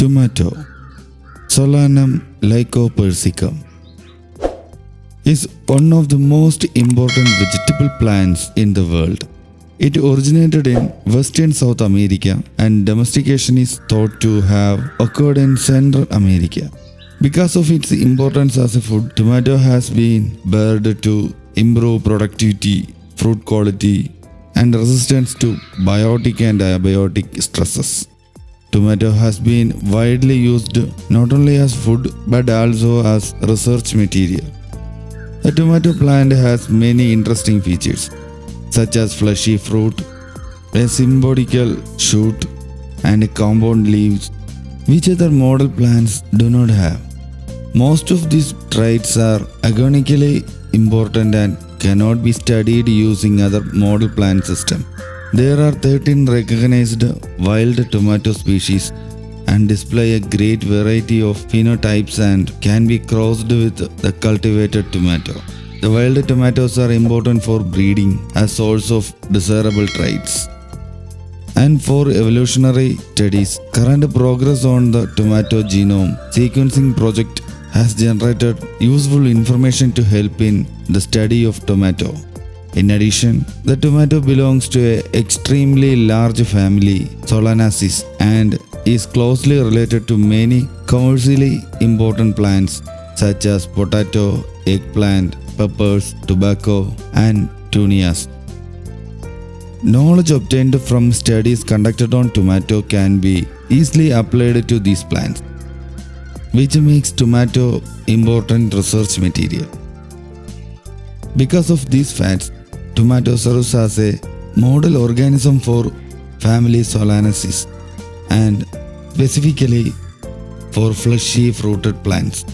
Tomato Solanum lycopersicum is one of the most important vegetable plants in the world. It originated in western South America and domestication is thought to have occurred in Central America. Because of its importance as a food, tomato has been bred to improve productivity, fruit quality, and resistance to biotic and abiotic stresses. Tomato has been widely used not only as food but also as research material. The tomato plant has many interesting features, such as fleshy fruit, a sympodial shoot, and compound leaves, which other model plants do not have. Most of these traits are agronomically important and cannot be studied using other model plant system. There are 13 recognized wild tomato species and display a great variety of phenotypes and can be crossed with the cultivated tomato. The wild tomatoes are important for breeding as source of desirable traits. And for evolutionary studies, current progress on the tomato genome sequencing project has generated useful information to help in the study of tomato. In addition, the tomato belongs to an extremely large family, Solanaceae, and is closely related to many commercially important plants such as potato, eggplant, peppers, tobacco, and petunias. Knowledge obtained from studies conducted on tomato can be easily applied to these plants, which makes tomato important research material. Because of these facts, tomato serves as a model organism for family Solanaceae and specifically for fleshy fruited plants.